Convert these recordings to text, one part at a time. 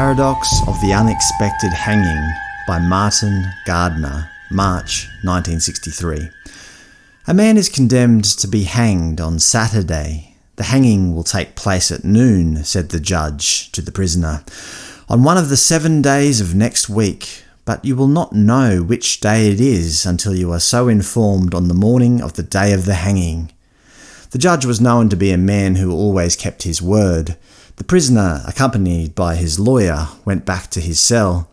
Paradox of the Unexpected Hanging by Martin Gardner, March 1963. A man is condemned to be hanged on Saturday. The hanging will take place at noon, said the judge to the prisoner, on one of the seven days of next week, but you will not know which day it is until you are so informed on the morning of the day of the hanging. The judge was known to be a man who always kept his word. The prisoner, accompanied by his lawyer, went back to his cell.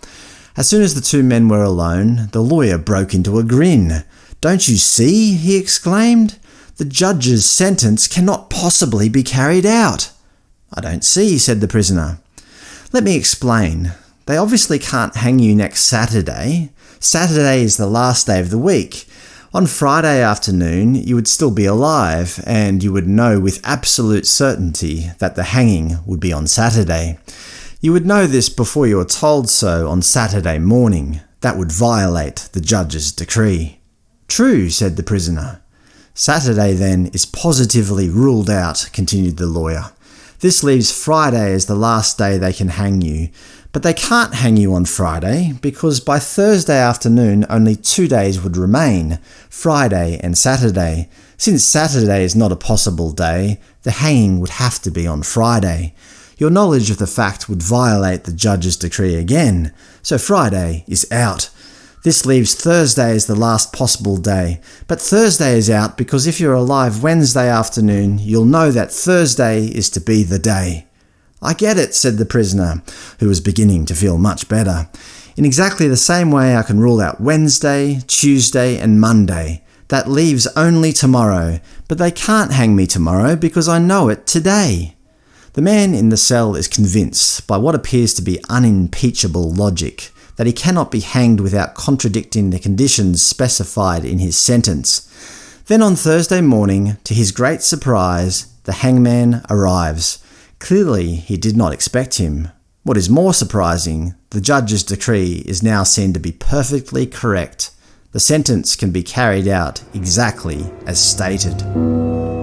As soon as the two men were alone, the lawyer broke into a grin. "'Don't you see?' he exclaimed. "'The judge's sentence cannot possibly be carried out.' "'I don't see,' said the prisoner. "'Let me explain. They obviously can't hang you next Saturday. Saturday is the last day of the week. On Friday afternoon you would still be alive, and you would know with absolute certainty that the hanging would be on Saturday. You would know this before you were told so on Saturday morning. That would violate the judge's decree. True, said the prisoner. Saturday, then, is positively ruled out, continued the lawyer. This leaves Friday as the last day they can hang you, but they can't hang you on Friday, because by Thursday afternoon only two days would remain, Friday and Saturday. Since Saturday is not a possible day, the hanging would have to be on Friday. Your knowledge of the fact would violate the judge's decree again, so Friday is out. This leaves Thursday as the last possible day, but Thursday is out because if you're alive Wednesday afternoon, you'll know that Thursday is to be the day. I get it, said the prisoner, who was beginning to feel much better. In exactly the same way I can rule out Wednesday, Tuesday and Monday. That leaves only tomorrow, but they can't hang me tomorrow because I know it today. The man in the cell is convinced, by what appears to be unimpeachable logic, that he cannot be hanged without contradicting the conditions specified in his sentence. Then on Thursday morning, to his great surprise, the hangman arrives. Clearly he did not expect him. What is more surprising, the judge's decree is now seen to be perfectly correct. The sentence can be carried out exactly as stated.